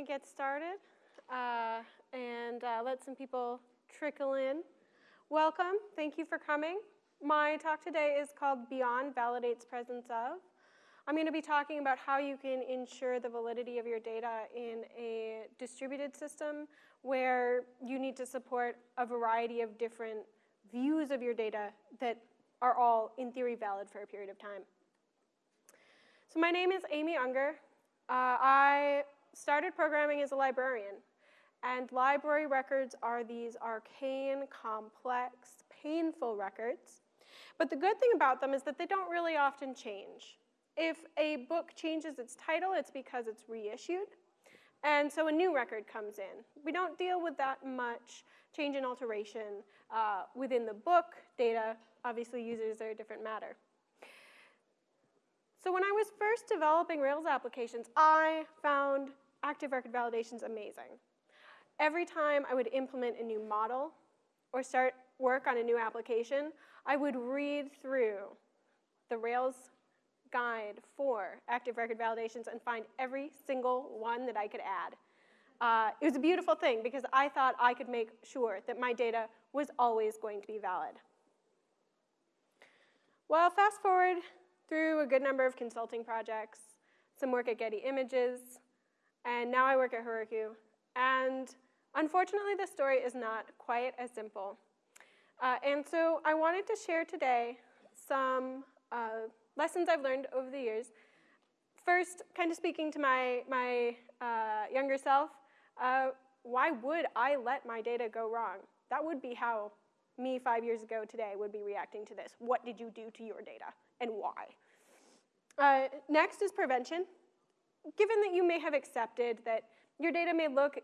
to get started uh, and uh, let some people trickle in. Welcome. Thank you for coming. My talk today is called Beyond Validates Presence of. I'm going to be talking about how you can ensure the validity of your data in a distributed system where you need to support a variety of different views of your data that are all, in theory, valid for a period of time. So my name is Amy Unger. Uh, I started programming as a librarian. And library records are these arcane, complex, painful records. But the good thing about them is that they don't really often change. If a book changes its title, it's because it's reissued. And so a new record comes in. We don't deal with that much change and alteration uh, within the book data. Obviously, users are a different matter. So when I was first developing Rails applications, I found active record validations amazing. Every time I would implement a new model or start work on a new application, I would read through the Rails guide for active record validations and find every single one that I could add. Uh, it was a beautiful thing because I thought I could make sure that my data was always going to be valid. Well, fast forward through a good number of consulting projects, some work at Getty Images, and now I work at Heroku. And unfortunately, the story is not quite as simple. Uh, and so I wanted to share today some uh, lessons I've learned over the years. First, kind of speaking to my, my uh, younger self, uh, why would I let my data go wrong? That would be how me five years ago today would be reacting to this. What did you do to your data and why? Uh, next is prevention. Given that you may have accepted that your data may look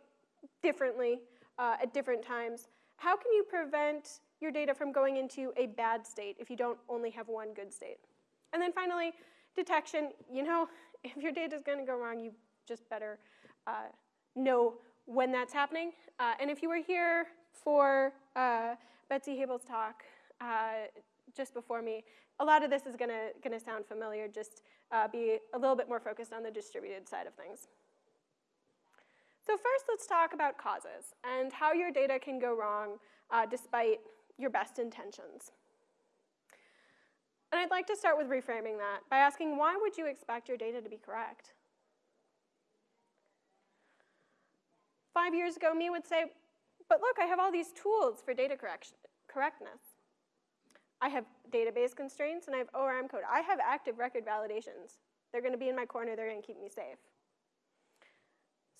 differently uh, at different times, how can you prevent your data from going into a bad state if you don't only have one good state? And then finally, detection. You know, if your data is going to go wrong, you just better uh, know when that's happening. Uh, and if you were here for uh, Betsy Habel's talk uh, just before me, a lot of this is going to sound familiar, just uh, be a little bit more focused on the distributed side of things. So first, let's talk about causes and how your data can go wrong uh, despite your best intentions. And I'd like to start with reframing that by asking, why would you expect your data to be correct? Five years ago, me would say, but look, I have all these tools for data correctness. I have database constraints, and I have ORM code. I have active record validations. They're going to be in my corner. They're going to keep me safe.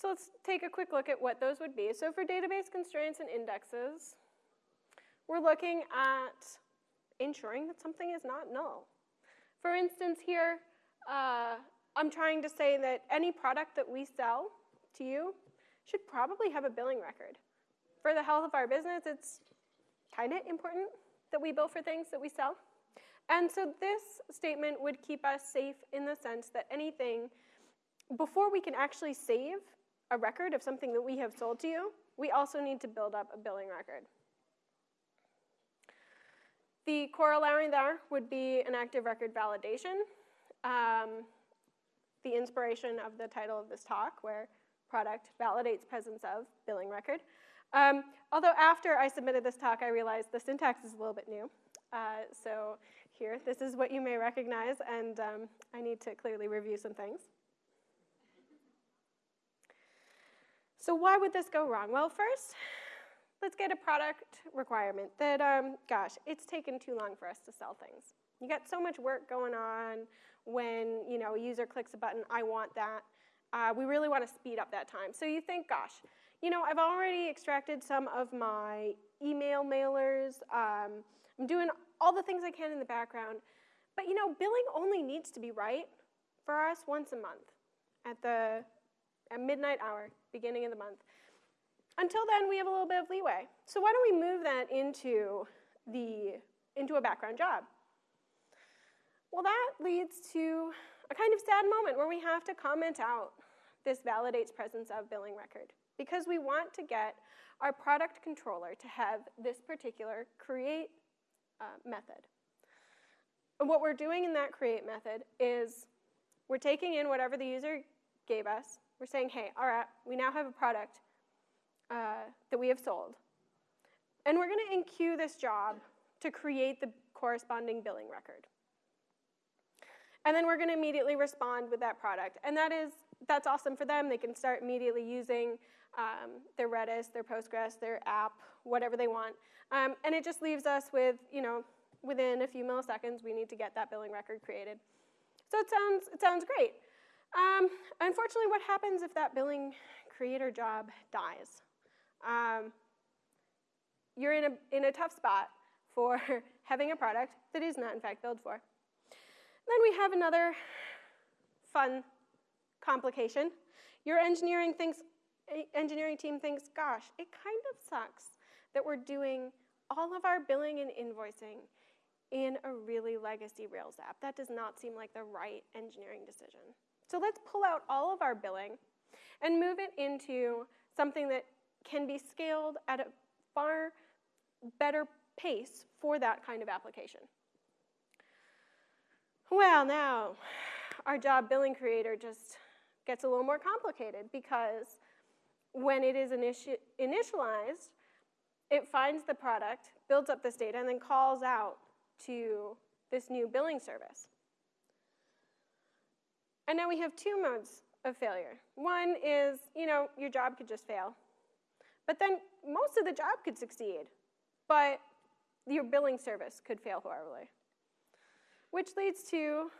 So let's take a quick look at what those would be. So for database constraints and indexes, we're looking at ensuring that something is not null. For instance, here, uh, I'm trying to say that any product that we sell to you should probably have a billing record. For the health of our business, it's kind of important that we bill for things that we sell. And so this statement would keep us safe in the sense that anything, before we can actually save a record of something that we have sold to you, we also need to build up a billing record. The corollary there would be an active record validation. Um, the inspiration of the title of this talk, where product validates presence of billing record. Um, although after I submitted this talk, I realized the syntax is a little bit new. Uh, so here, this is what you may recognize, and um, I need to clearly review some things. So why would this go wrong? Well, first, let's get a product requirement that, um, gosh, it's taken too long for us to sell things. You got so much work going on when, you know, a user clicks a button, I want that. Uh, we really want to speed up that time. So you think, gosh, you know, I've already extracted some of my email mailers. Um, I'm doing all the things I can in the background. But you know, billing only needs to be right for us once a month at the at midnight hour, beginning of the month. Until then, we have a little bit of leeway. So why don't we move that into the into a background job? Well, that leads to a kind of sad moment where we have to comment out this validates presence of billing record because we want to get our product controller to have this particular create uh, method. And what we're doing in that create method is we're taking in whatever the user gave us, We're saying, hey, all right, we now have a product uh, that we have sold. And we're going to enqueue this job to create the corresponding billing record. And then we're going to immediately respond with that product. And that is, that's awesome for them. They can start immediately using um, their Redis, their Postgres, their app, whatever they want. Um, and it just leaves us with, you know, within a few milliseconds, we need to get that billing record created. So it sounds, it sounds great. Um, unfortunately, what happens if that billing creator job dies? Um, you're in a, in a tough spot for having a product that is not, in fact, billed for. Then we have another fun complication. Your engineering, thinks, engineering team thinks, gosh, it kind of sucks that we're doing all of our billing and invoicing in a really legacy Rails app. That does not seem like the right engineering decision. So let's pull out all of our billing and move it into something that can be scaled at a far better pace for that kind of application. Well, now our job billing creator just gets a little more complicated because when it is initi initialized, it finds the product, builds up this data, and then calls out to this new billing service. And now we have two modes of failure. One is, you know, your job could just fail. But then most of the job could succeed, but your billing service could fail horribly. Which leads to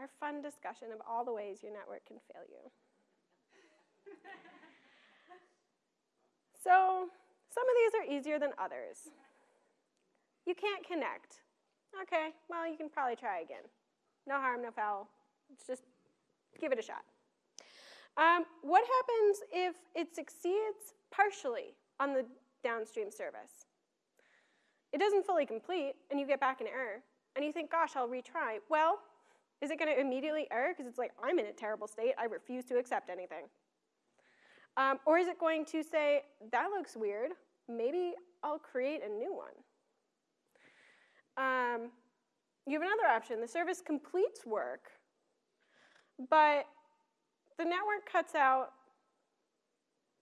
our fun discussion of all the ways your network can fail you. so some of these are easier than others. You can't connect. Okay, well, you can probably try again. No harm, no foul. Let's just give it a shot. Um, what happens if it succeeds partially on the downstream service? It doesn't fully complete, and you get back an error, and you think, gosh, I'll retry. Well, is it going to immediately error because it's like, I'm in a terrible state, I refuse to accept anything? Um, or is it going to say, that looks weird, maybe I'll create a new one? Um, you have another option. The service completes work, but the network cuts out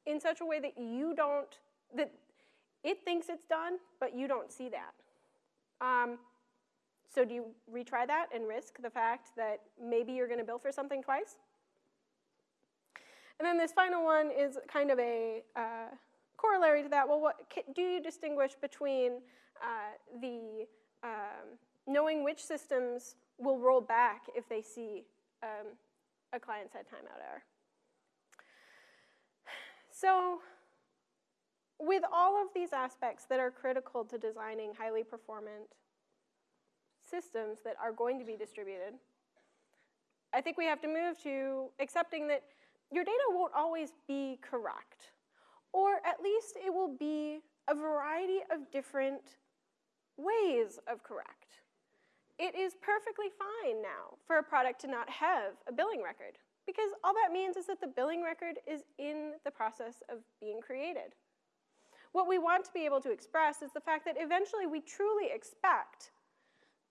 in such a way that you don't, that it thinks it's done, but you don't see that. Um, so do you retry that and risk the fact that maybe you're going to bill for something twice? And then this final one is kind of a uh, corollary to that. Well, what, do you distinguish between uh, the um, knowing which systems will roll back if they see um, a client-side timeout error. So with all of these aspects that are critical to designing highly performant systems that are going to be distributed, I think we have to move to accepting that your data won't always be correct, or at least it will be a variety of different ways of correct. It is perfectly fine now for a product to not have a billing record because all that means is that the billing record is in the process of being created. What we want to be able to express is the fact that eventually we truly expect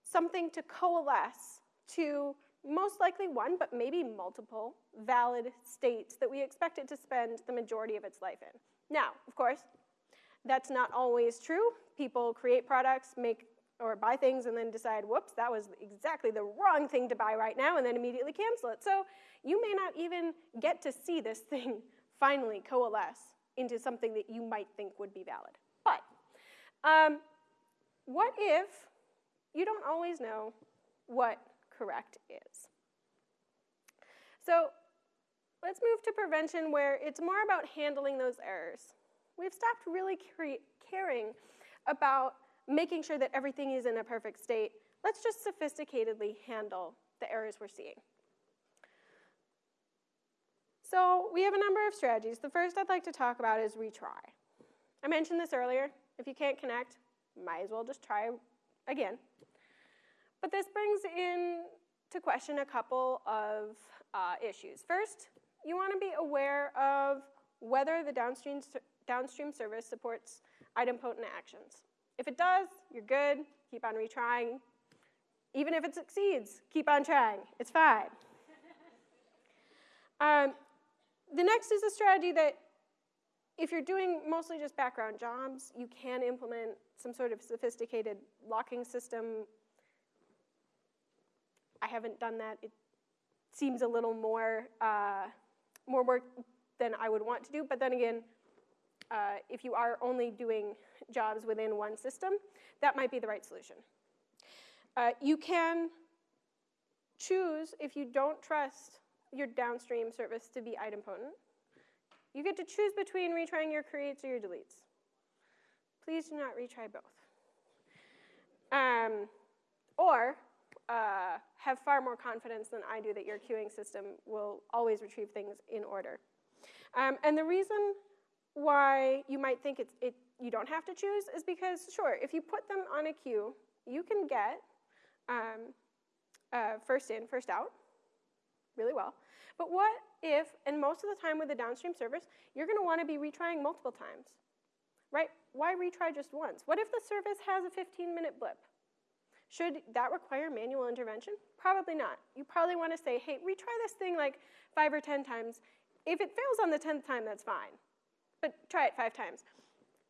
something to coalesce to most likely one, but maybe multiple valid states that we expect it to spend the majority of its life in. Now, of course, that's not always true. People create products, make or buy things and then decide, whoops, that was exactly the wrong thing to buy right now, and then immediately cancel it. So you may not even get to see this thing finally coalesce into something that you might think would be valid. But um, what if you don't always know what correct is? So let's move to prevention where it's more about handling those errors. We've stopped really caring about making sure that everything is in a perfect state. Let's just sophisticatedly handle the errors we're seeing. So we have a number of strategies. The first I'd like to talk about is retry. I mentioned this earlier. If you can't connect, might as well just try again. But this brings in to question a couple of uh, issues. First, you want to be aware of whether the downstream, downstream service supports idempotent actions. If it does, you're good. Keep on retrying. Even if it succeeds, keep on trying. It's fine. um, the next is a strategy that if you're doing mostly just background jobs, you can implement some sort of sophisticated locking system. I haven't done that. It seems a little more, uh, more work than I would want to do, but then again, uh, if you are only doing jobs within one system, that might be the right solution. Uh, you can choose, if you don't trust your downstream service to be idempotent, you get to choose between retrying your creates or your deletes. Please do not retry both. Um, or uh, have far more confidence than I do that your queuing system will always retrieve things in order. Um, and the reason why you might think it's, it, you don't have to choose is because, sure, if you put them on a queue, you can get um, uh, first in, first out really well. But what if, and most of the time with the downstream service, you're going to want to be retrying multiple times, right? Why retry just once? What if the service has a 15-minute blip? Should that require manual intervention? Probably not. You probably want to say, hey, retry this thing like five or 10 times. If it fails on the 10th time, that's fine. But try it five times.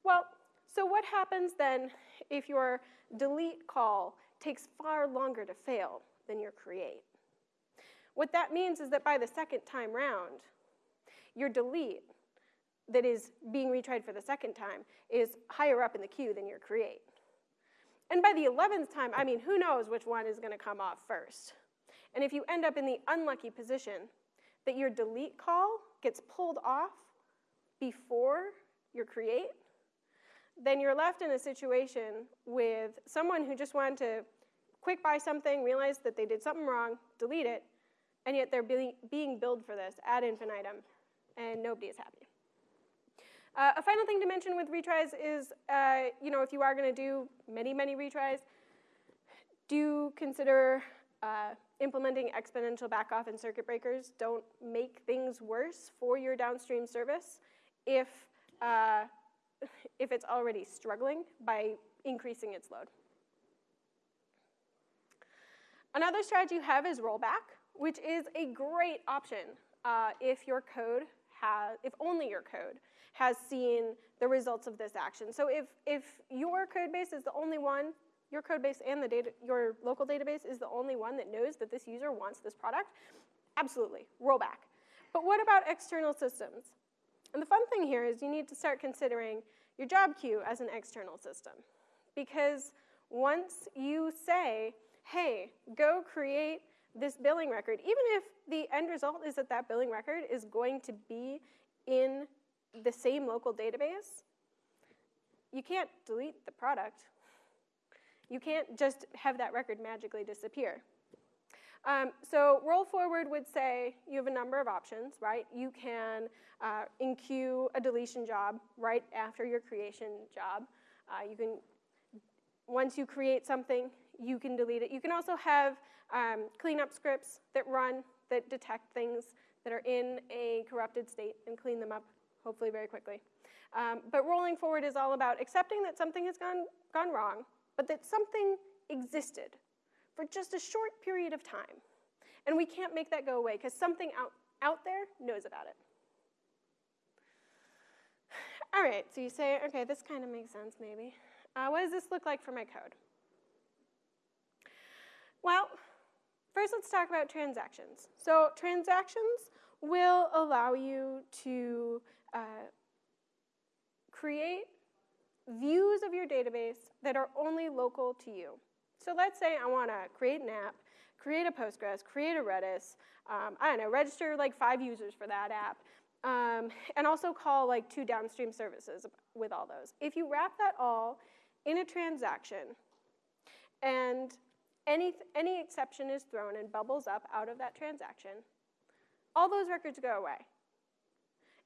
Well, so what happens then if your delete call takes far longer to fail than your create? What that means is that by the second time round, your delete that is being retried for the second time is higher up in the queue than your create. And by the 11th time, I mean, who knows which one is going to come off first. And if you end up in the unlucky position that your delete call gets pulled off before your create, then you're left in a situation with someone who just wanted to quick buy something, realize that they did something wrong, delete it, and yet they're being, being billed for this ad infinitum, and nobody is happy. Uh, a final thing to mention with retries is, uh, you know, if you are going to do many, many retries, do consider uh, implementing exponential backoff and circuit breakers. Don't make things worse for your downstream service if, uh, if it's already struggling by increasing its load. Another strategy you have is rollback, which is a great option uh, if your code has, if only your code has seen the results of this action. So if, if your code base is the only one, your code base and the data, your local database is the only one that knows that this user wants this product, absolutely, roll back. But what about external systems? And the fun thing here is you need to start considering your job queue as an external system. Because once you say, hey, go create this billing record, even if the end result is that that billing record is going to be in the same local database, you can't delete the product. You can't just have that record magically disappear. Um, so roll forward would say you have a number of options, right? You can uh, enqueue a deletion job right after your creation job. Uh, you can, once you create something, you can delete it. You can also have um, cleanup scripts that run that detect things that are in a corrupted state and clean them up hopefully very quickly. Um, but rolling forward is all about accepting that something has gone, gone wrong, but that something existed for just a short period of time. And we can't make that go away because something out, out there knows about it. All right, so you say, okay, this kind of makes sense maybe. Uh, what does this look like for my code? Well, first let's talk about transactions. So transactions will allow you to uh, create views of your database that are only local to you. So let's say I want to create an app, create a Postgres, create a Redis, um, I don't know, register like five users for that app, um, and also call like two downstream services with all those. If you wrap that all in a transaction and any, any exception is thrown and bubbles up out of that transaction, all those records go away.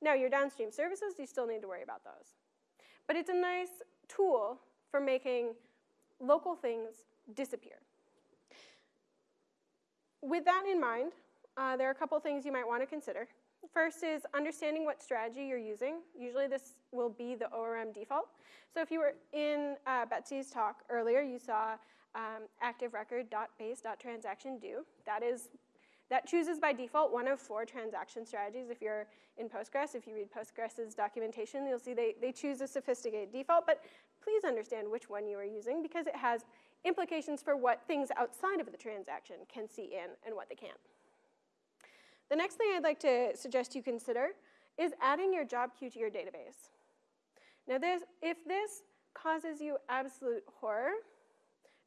Now, your downstream services, you still need to worry about those. But it's a nice tool for making local things disappear. With that in mind, uh, there are a couple things you might want to consider. First is understanding what strategy you're using. Usually this will be the ORM default. So if you were in uh, Betsy's talk earlier, you saw um, active record.base.transaction do. That is That chooses by default one of four transaction strategies. If you're in Postgres, if you read Postgres's documentation, you'll see they, they choose a sophisticated default, but please understand which one you are using because it has implications for what things outside of the transaction can see in and what they can't. The next thing I'd like to suggest you consider is adding your job queue to your database. Now, this, if this causes you absolute horror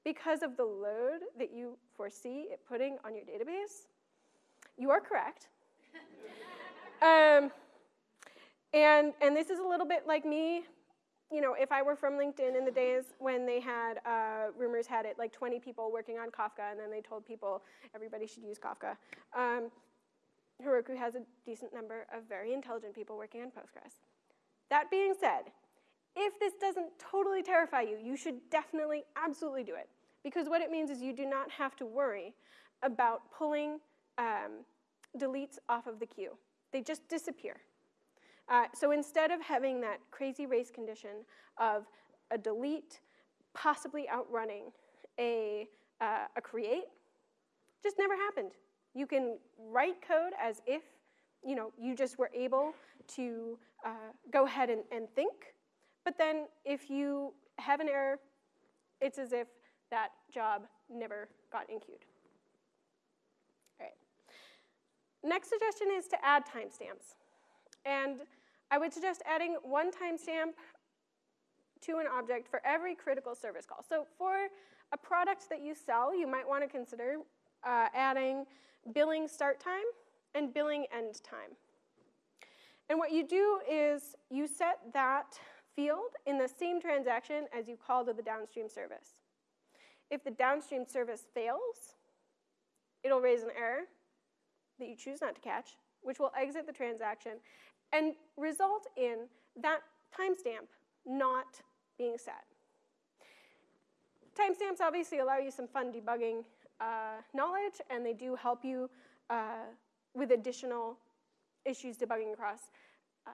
because of the load that you foresee it putting on your database, you are correct. um, and, and this is a little bit like me you know, if I were from LinkedIn in the days when they had, uh, rumors had it, like 20 people working on Kafka, and then they told people everybody should use Kafka. Um, Heroku has a decent number of very intelligent people working on Postgres. That being said, if this doesn't totally terrify you, you should definitely, absolutely do it. Because what it means is you do not have to worry about pulling um, deletes off of the queue. They just disappear. Uh, so instead of having that crazy race condition of a delete possibly outrunning a, uh, a create, just never happened. You can write code as if you know you just were able to uh, go ahead and, and think, but then if you have an error, it's as if that job never got enqueued. All right. Next suggestion is to add timestamps. And I would suggest adding one timestamp to an object for every critical service call. So for a product that you sell, you might want to consider uh, adding billing start time and billing end time. And what you do is you set that field in the same transaction as you call to the downstream service. If the downstream service fails, it'll raise an error that you choose not to catch, which will exit the transaction and result in that timestamp not being set. Timestamps obviously allow you some fun debugging uh, knowledge, and they do help you uh, with additional issues debugging across uh,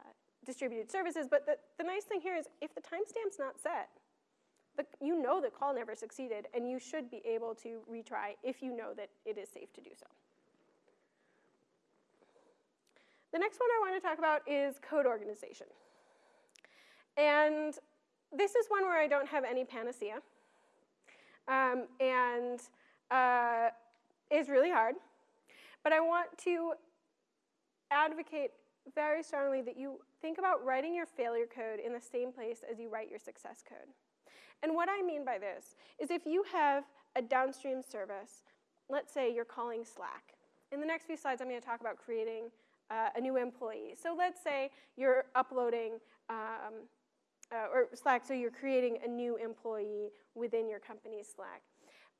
distributed services. But the, the nice thing here is if the timestamp's not set, the, you know the call never succeeded, and you should be able to retry if you know that it is safe to do so. The next one I want to talk about is code organization. And this is one where I don't have any panacea. Um, and uh, is really hard. But I want to advocate very strongly that you think about writing your failure code in the same place as you write your success code. And what I mean by this is if you have a downstream service, let's say you're calling Slack. In the next few slides, I'm going to talk about creating uh, a new employee. So let's say you're uploading, um, uh, or Slack, so you're creating a new employee within your company's Slack.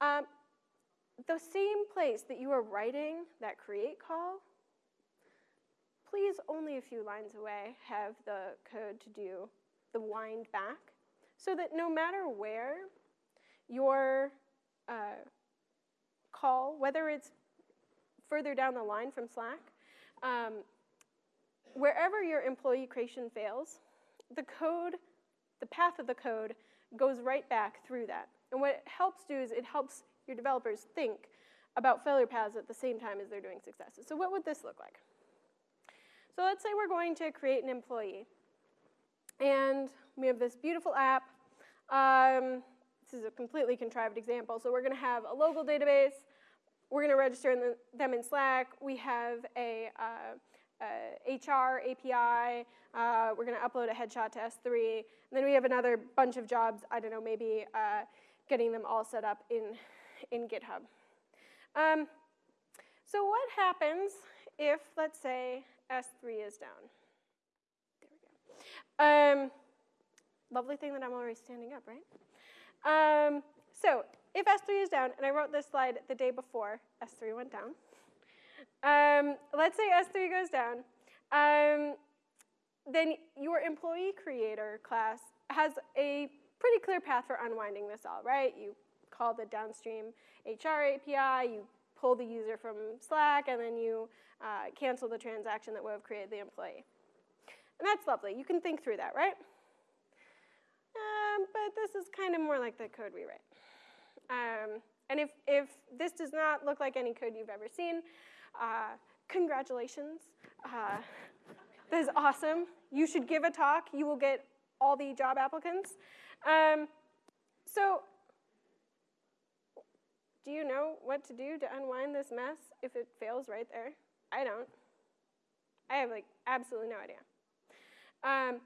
Um, the same place that you are writing that create call, please only a few lines away have the code to do the wind back so that no matter where your uh, call, whether it's further down the line from Slack um, wherever your employee creation fails, the code, the path of the code goes right back through that. And what it helps do is it helps your developers think about failure paths at the same time as they're doing successes. So what would this look like? So let's say we're going to create an employee. And we have this beautiful app. Um, this is a completely contrived example. So we're going to have a local database. We're going to register in the, them in Slack. We have a, uh, a HR API. Uh, we're going to upload a headshot to S3. And then we have another bunch of jobs, I don't know, maybe uh, getting them all set up in, in GitHub. Um, so what happens if, let's say, S3 is down? There we go. Um, lovely thing that I'm already standing up, right? Um, so if S3 is down, and I wrote this slide the day before S3 went down, um, let's say S3 goes down, um, then your employee creator class has a pretty clear path for unwinding this all, right? You call the downstream HR API, you pull the user from Slack, and then you uh, cancel the transaction that would have created the employee. And that's lovely. You can think through that, right? Um, but this is kind of more like the code we write. Um, and if, if this does not look like any code you've ever seen, Uh, congratulations. Uh, that is awesome. You should give a talk. You will get all the job applicants. Um, so, do you know what to do to unwind this mess if it fails right there? I don't. I have like absolutely no idea. Um,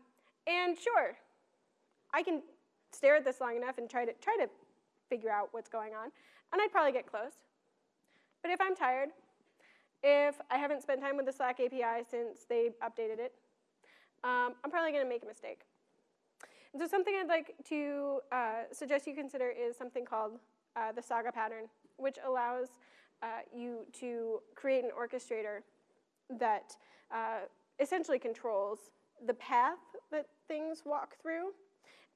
and sure, I can stare at this long enough and try to try to figure out what's going on, and I'd probably get close. But if I'm tired, if I haven't spent time with the Slack API since they updated it, um, I'm probably going to make a mistake. And so something I'd like to uh, suggest you consider is something called uh, the Saga pattern, which allows uh, you to create an orchestrator that uh, essentially controls the path that things walk through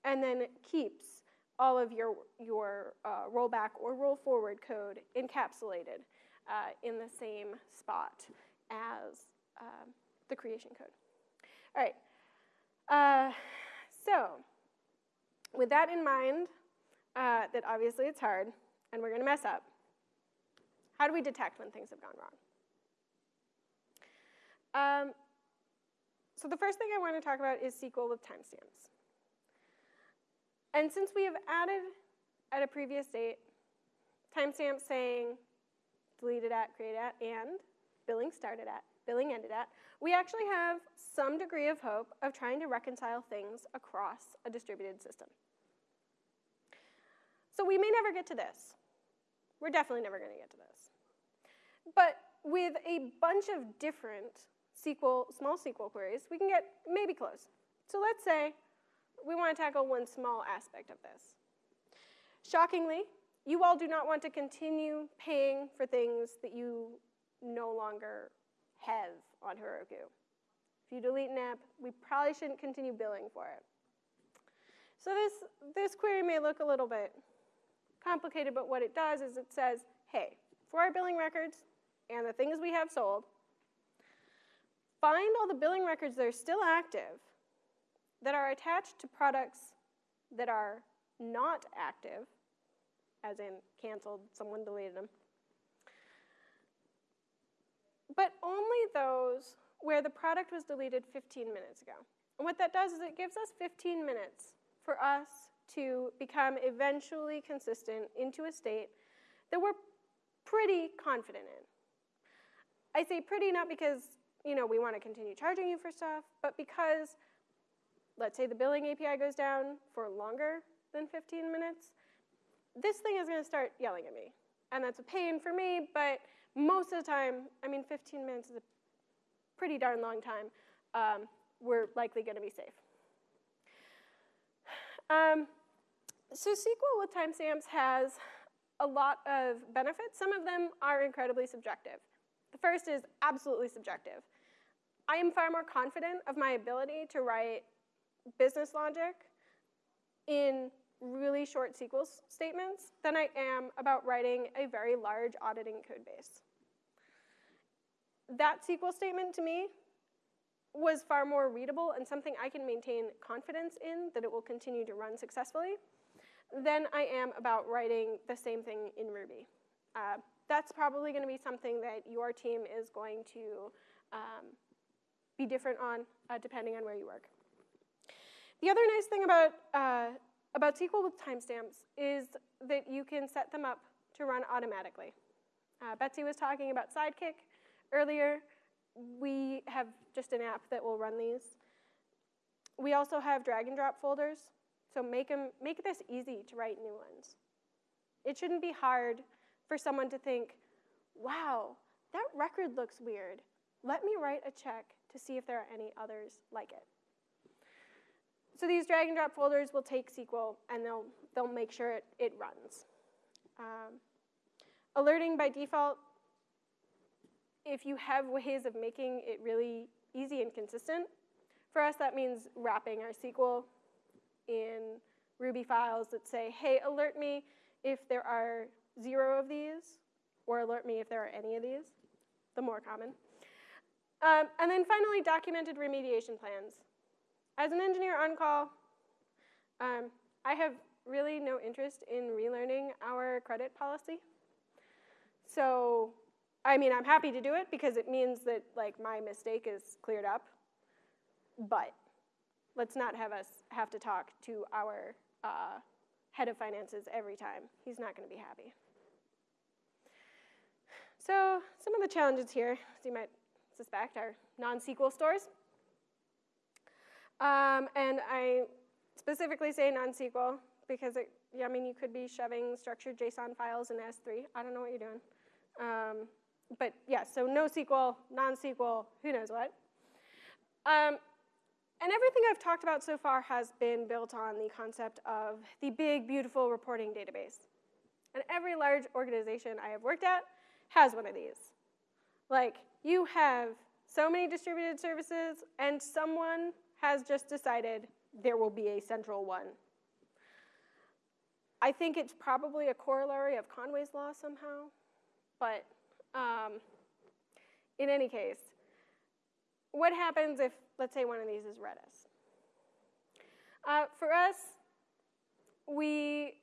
and then keeps all of your, your uh, rollback or roll forward code encapsulated uh, in the same spot as um, the creation code. All right. Uh, so, with that in mind, uh, that obviously it's hard and we're going to mess up, how do we detect when things have gone wrong? Um, so, the first thing I want to talk about is SQL with timestamps. And since we have added at a previous date timestamps saying deleted at, created at, and billing started at, billing ended at, we actually have some degree of hope of trying to reconcile things across a distributed system. So we may never get to this. We're definitely never going to get to this. But with a bunch of different SQL, small SQL queries, we can get maybe close. So let's say we want to tackle one small aspect of this. Shockingly, you all do not want to continue paying for things that you no longer have on Heroku. If you delete an app, we probably shouldn't continue billing for it. So this, this query may look a little bit complicated, but what it does is it says, hey, for our billing records and the things we have sold, find all the billing records that are still active that are attached to products that are not active as in canceled, someone deleted them. But only those where the product was deleted 15 minutes ago. And what that does is it gives us 15 minutes for us to become eventually consistent into a state that we're pretty confident in. I say pretty not because you know we want to continue charging you for stuff, but because let's say the billing API goes down for longer than 15 minutes, this thing is going to start yelling at me. And that's a pain for me, but most of the time, I mean, 15 minutes is a pretty darn long time. Um, we're likely going to be safe. Um, so SQL with timestamps has a lot of benefits. Some of them are incredibly subjective. The first is absolutely subjective. I am far more confident of my ability to write business logic in really short SQL statements than I am about writing a very large auditing code base. That SQL statement to me was far more readable and something I can maintain confidence in that it will continue to run successfully than I am about writing the same thing in Ruby. Uh, that's probably going to be something that your team is going to um, be different on uh, depending on where you work. The other nice thing about uh, about SQL with timestamps is that you can set them up to run automatically. Uh, Betsy was talking about Sidekiq earlier. We have just an app that will run these. We also have drag and drop folders, so make, them, make this easy to write new ones. It shouldn't be hard for someone to think, wow, that record looks weird. Let me write a check to see if there are any others like it. So these drag and drop folders will take SQL and they'll, they'll make sure it, it runs. Um, alerting by default, if you have ways of making it really easy and consistent, for us that means wrapping our SQL in Ruby files that say, hey, alert me if there are zero of these, or alert me if there are any of these, the more common. Um, and then finally, documented remediation plans. As an engineer on call, um, I have really no interest in relearning our credit policy. So I mean, I'm happy to do it because it means that like my mistake is cleared up. But let's not have us have to talk to our uh, head of finances every time. He's not going to be happy. So some of the challenges here, as you might suspect, are non-SQL stores. Um, and I specifically say non-SQL because it, yeah, I mean, you could be shoving structured JSON files in S3. I don't know what you're doing. Um, but yeah, so NoSQL, non-SQL, who knows what. Um, and everything I've talked about so far has been built on the concept of the big, beautiful reporting database. And every large organization I have worked at has one of these. Like, you have so many distributed services, and someone has just decided there will be a central one. I think it's probably a corollary of Conway's law somehow, but um, in any case, what happens if, let's say, one of these is Redis? Uh, for us, we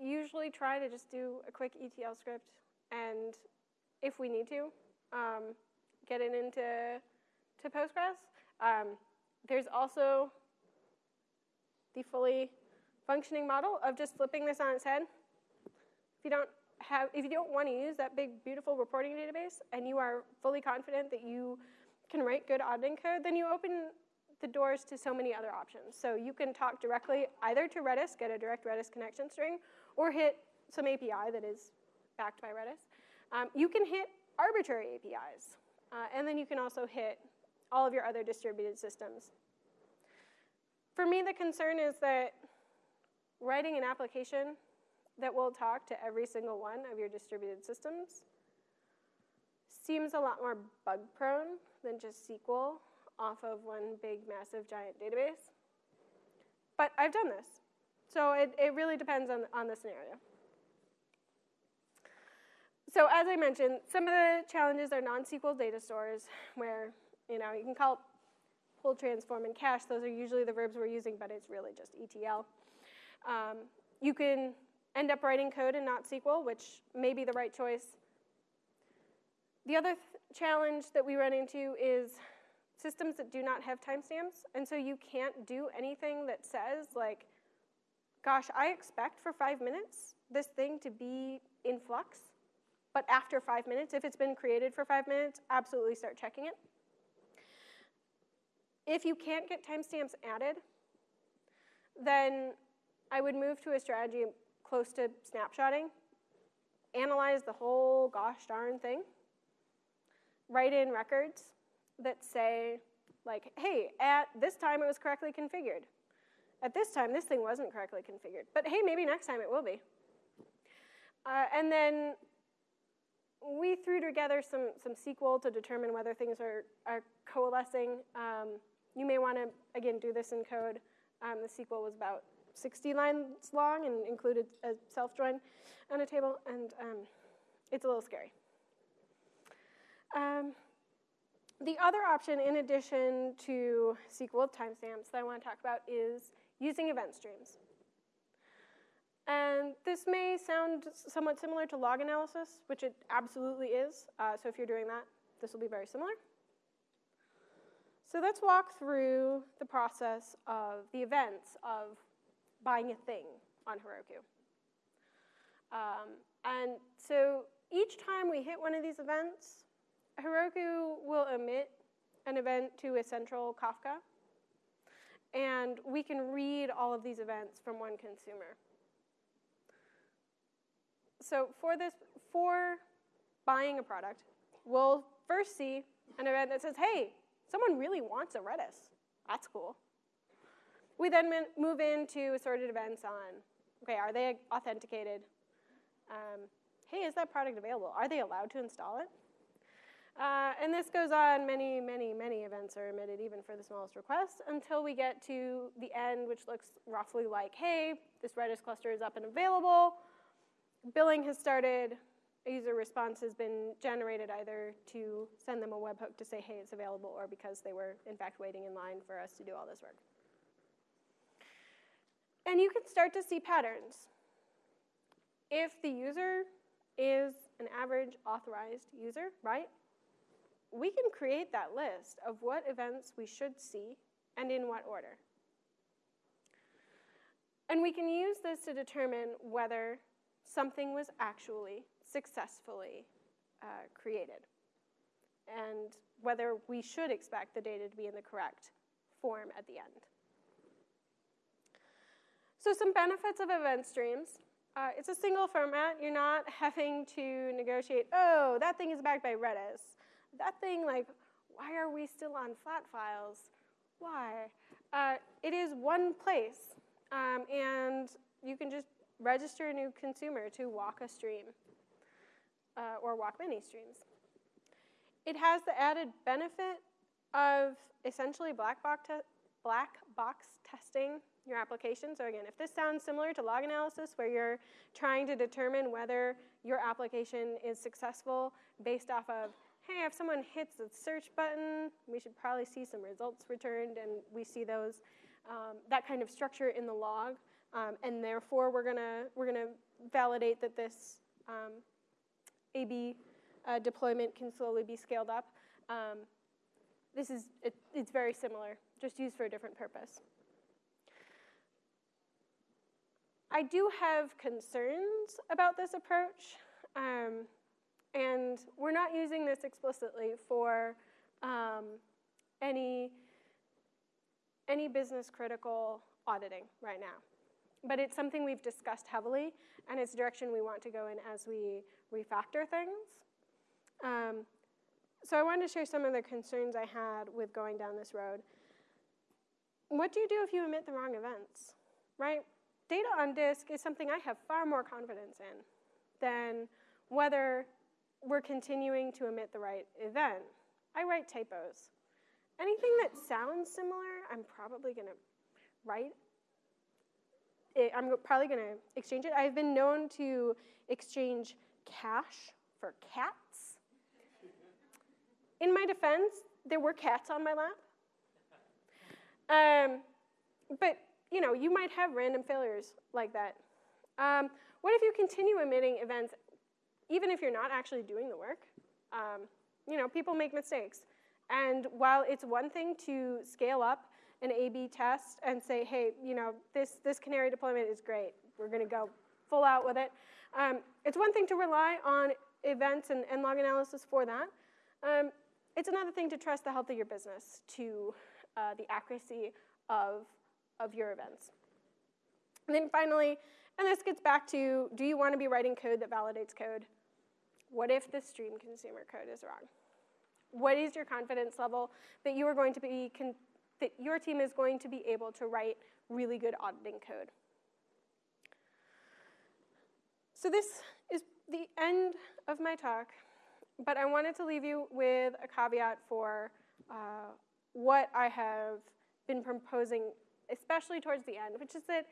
usually try to just do a quick ETL script, and if we need to, um, get it into to Postgres. Um, there's also the fully functioning model of just flipping this on its head. If you don't have, if you don't want to use that big, beautiful reporting database, and you are fully confident that you can write good auditing code, then you open the doors to so many other options. So you can talk directly either to Redis, get a direct Redis connection string, or hit some API that is backed by Redis. Um, you can hit arbitrary APIs, uh, and then you can also hit all of your other distributed systems. For me, the concern is that writing an application that will talk to every single one of your distributed systems seems a lot more bug prone than just SQL off of one big, massive, giant database. But I've done this. So it, it really depends on, on the scenario. So as I mentioned, some of the challenges are non-SQL data stores where, you know, you can call it pull, transform, and cache. Those are usually the verbs we're using, but it's really just ETL. Um, you can end up writing code in not SQL, which may be the right choice. The other th challenge that we run into is systems that do not have timestamps, and so you can't do anything that says, like, gosh, I expect for five minutes this thing to be in flux, but after five minutes, if it's been created for five minutes, absolutely start checking it. If you can't get timestamps added, then I would move to a strategy close to snapshotting, analyze the whole gosh darn thing, write in records that say, like, hey, at this time it was correctly configured. At this time, this thing wasn't correctly configured. But hey, maybe next time it will be. Uh, and then we threw together some, some SQL to determine whether things are, are coalescing. Um, you may want to, again, do this in code. Um, the SQL was about 60 lines long and included a self-join on a table, and um, it's a little scary. Um, the other option, in addition to SQL timestamps that I want to talk about, is using event streams. And this may sound somewhat similar to log analysis, which it absolutely is. Uh, so if you're doing that, this will be very similar. So let's walk through the process of the events of buying a thing on Heroku. Um, and so each time we hit one of these events, Heroku will emit an event to a central Kafka, and we can read all of these events from one consumer. So for this, for buying a product, we'll first see an event that says, hey, someone really wants a Redis. That's cool. We then move into assorted events on, okay, are they authenticated? Um, hey, is that product available? Are they allowed to install it? Uh, and this goes on, many, many, many events are emitted even for the smallest request, until we get to the end, which looks roughly like, hey, this Redis cluster is up and available. Billing has started. A user response has been generated either to send them a webhook to say, hey, it's available, or because they were, in fact, waiting in line for us to do all this work. And you can start to see patterns. If the user is an average authorized user, right? We can create that list of what events we should see and in what order. And we can use this to determine whether something was actually successfully uh, created and whether we should expect the data to be in the correct form at the end. So some benefits of event streams. Uh, it's a single format. You're not having to negotiate, oh, that thing is backed by Redis. That thing, like, why are we still on flat files? Why? Uh, it is one place, um, and you can just register a new consumer to walk a stream uh, or walk many streams. It has the added benefit of essentially black box, black box testing your application. So again, if this sounds similar to log analysis where you're trying to determine whether your application is successful based off of, hey, if someone hits the search button, we should probably see some results returned, and we see those, um, that kind of structure in the log. Um, and therefore, we're gonna, we're gonna validate that this um, AB uh, deployment can slowly be scaled up. Um, this is, it, it's very similar, just used for a different purpose. I do have concerns about this approach, um, and we're not using this explicitly for um, any, any business critical auditing right now. But it's something we've discussed heavily, and it's a direction we want to go in as we refactor things. Um, so I wanted to share some of the concerns I had with going down this road. What do you do if you emit the wrong events, right? data on disk is something I have far more confidence in than whether we're continuing to emit the right event. I write typos. Anything that sounds similar, I'm probably going to write. It, I'm probably going to exchange it. I've been known to exchange cash for cats. In my defense, there were cats on my lap. Um, but you know, you might have random failures like that. Um, what if you continue emitting events even if you're not actually doing the work? Um, you know, people make mistakes. And while it's one thing to scale up an A-B test and say, hey, you know, this, this canary deployment is great. We're going to go full out with it. Um, it's one thing to rely on events and, and log analysis for that. Um, it's another thing to trust the health of your business to uh, the accuracy of of your events. And then finally, and this gets back to, do you want to be writing code that validates code? What if the stream consumer code is wrong? What is your confidence level that you are going to be, that your team is going to be able to write really good auditing code? So this is the end of my talk, but I wanted to leave you with a caveat for uh, what I have been proposing especially towards the end, which is that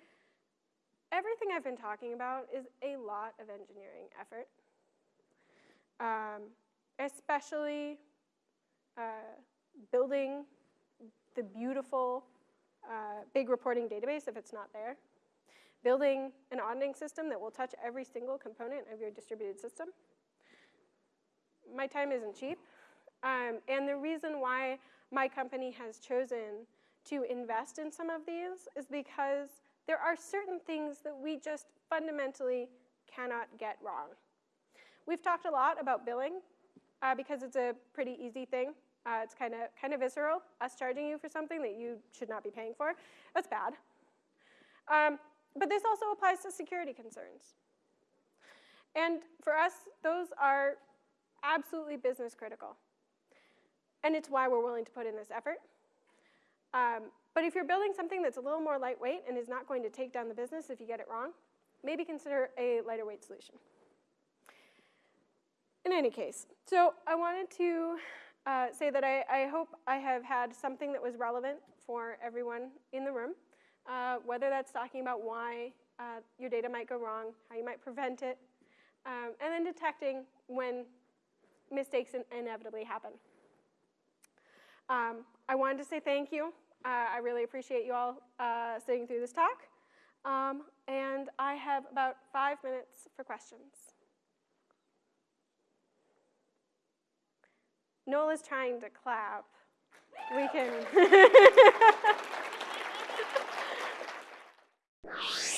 everything I've been talking about is a lot of engineering effort, um, especially uh, building the beautiful uh, big reporting database if it's not there, building an auditing system that will touch every single component of your distributed system. My time isn't cheap, um, and the reason why my company has chosen to invest in some of these is because there are certain things that we just fundamentally cannot get wrong. We've talked a lot about billing uh, because it's a pretty easy thing. Uh, it's kind of kind of visceral, us charging you for something that you should not be paying for. That's bad. Um, but this also applies to security concerns. And for us, those are absolutely business critical. And it's why we're willing to put in this effort. Um, but if you're building something that's a little more lightweight and is not going to take down the business if you get it wrong, maybe consider a lighter weight solution. In any case, so I wanted to uh, say that I, I, hope I have had something that was relevant for everyone in the room, uh, whether that's talking about why uh, your data might go wrong, how you might prevent it, um, and then detecting when mistakes in inevitably happen. Um, I wanted to say thank you. Uh, I really appreciate you all uh, sitting through this talk. Um, and I have about five minutes for questions. Noel is trying to clap. We can. you